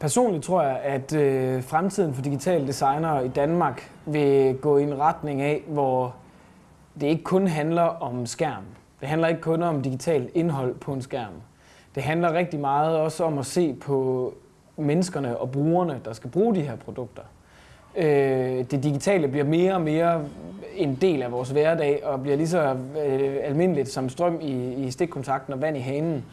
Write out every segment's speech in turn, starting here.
Personligt tror jeg, at øh, fremtiden for digitale designere i Danmark vil gå i en retning af, hvor det ikke kun handler om skærm. Det handler ikke kun om digitalt indhold på en skærm. Det handler rigtig meget også om at se på menneskerne og brugerne, der skal bruge de her produkter. Øh, det digitale bliver mere og mere en del af vores hverdag og bliver lige så øh, almindeligt som strøm i, i stikkontakten og vand i hanen.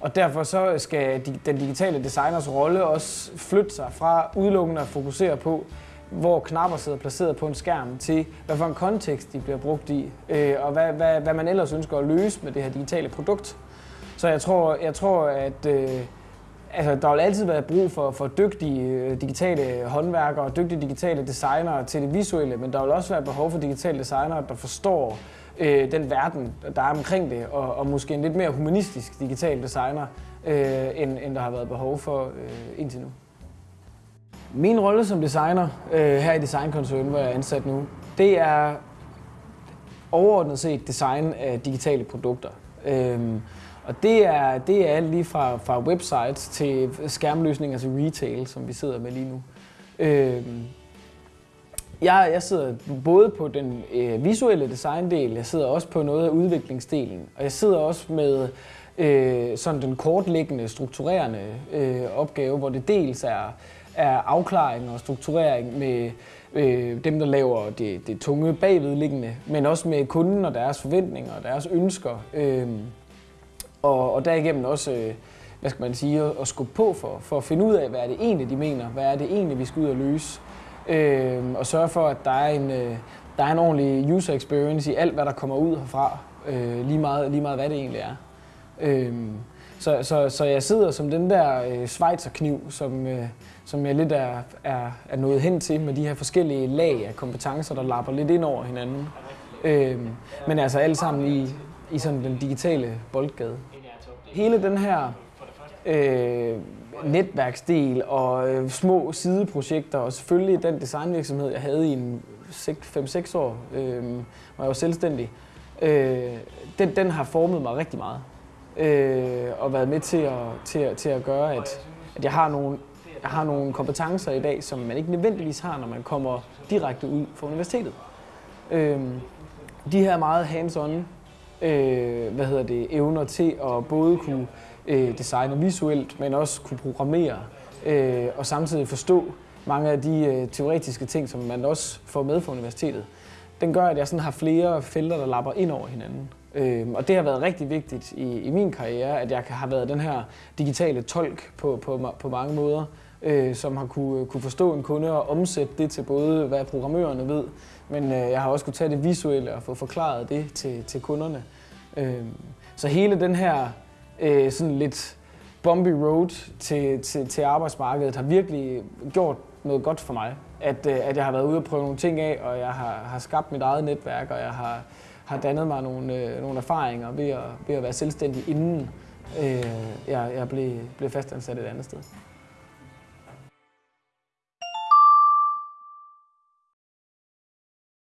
Og derfor så skal den digitale designers rolle også flytte sig fra udelukkende at fokusere på, hvor knapper sidder placeret på en skærm, til hvad for en kontekst de bliver brugt i, øh, og hvad, hvad, hvad man ellers ønsker at løse med det her digitale produkt. Så jeg tror, jeg tror at øh, altså, der vil altid være brug for, for dygtige øh, digitale håndværkere og dygtige digitale designere til det visuelle, men der vil også være behov for digitale designere, der forstår øh, den verden, der er omkring det, og, og måske en lidt mere humanistisk digital designer, øh, end, end der har været behov for øh, indtil nu. Min rolle som designer øh, her i Designkoncernen, hvor jeg er ansat nu, det er overordnet set design af digitale produkter. Øhm, og det er, det er alt lige fra, fra websites til skærmløsninger til retail, som vi sidder med lige nu. Øhm, jeg, jeg sidder både på den øh, visuelle designdel, jeg sidder også på noget af udviklingsdelen, og jeg sidder også med øh, sådan den kortliggende, strukturerende øh, opgave, hvor det dels er, er afklaring og strukturering med øh, dem, der laver det, det tunge bagvedliggende, men også med kunden og deres forventninger og deres ønsker. Øh, og, og derigennem også, øh, hvad skal man sige, at, at skubbe på for, for at finde ud af, hvad er det egentlig, de mener, hvad er det egentlig, vi skal ud og løse øh, og sørge for, at der er, en, øh, der er en ordentlig user experience i alt, hvad der kommer ud herfra, øh, lige, meget, lige meget hvad det egentlig er. Øh, så, så, så jeg sidder som den der øh, svejserkniv, som, øh, som jeg lidt er, er, er nået hen til med de her forskellige lag af kompetencer, der lapper lidt ind over hinanden. Øh, men altså alle sammen i, i sådan den digitale boldgade. Hele den her øh, netværksdel og øh, små sideprojekter, og selvfølgelig den designvirksomhed, jeg havde i en 5-6 år, øh, hvor jeg var selvstændig, øh, den, den har formet mig rigtig meget. Øh, og været med til at, til, at, til at gøre, at, at jeg, har nogle, jeg har nogle kompetencer i dag, som man ikke nødvendigvis har, når man kommer direkte ud fra universitetet. Øh, de her meget hands-on øh, hvad hedder det, evner til at både kunne øh, designe visuelt, men også kunne programmere øh, og samtidig forstå mange af de øh, teoretiske ting, som man også får med fra universitetet. Den gør, at jeg sådan har flere felter, der lapper ind over hinanden. Øh, og det har været rigtig vigtigt i, i min karriere, at jeg har været den her digitale tolk på, på, på mange måder, øh, som har kunne, øh, kunne forstå en kunde og omsætte det til både, hvad programmørerne ved, men øh, jeg har også kunne tage det visuelle og få forklaret det til, til kunderne. Øh, så hele den her øh, sådan lidt bumpy road til, til, til arbejdsmarkedet har virkelig gjort noget godt for mig. At, øh, at jeg har været ude og prøve nogle ting af, og jeg har, har skabt mit eget netværk, og jeg har, har dannet mig nogle, øh, nogle erfaringer ved at, ved at være selvstændig, inden øh, jeg, jeg blev, blev fastansat et andet sted.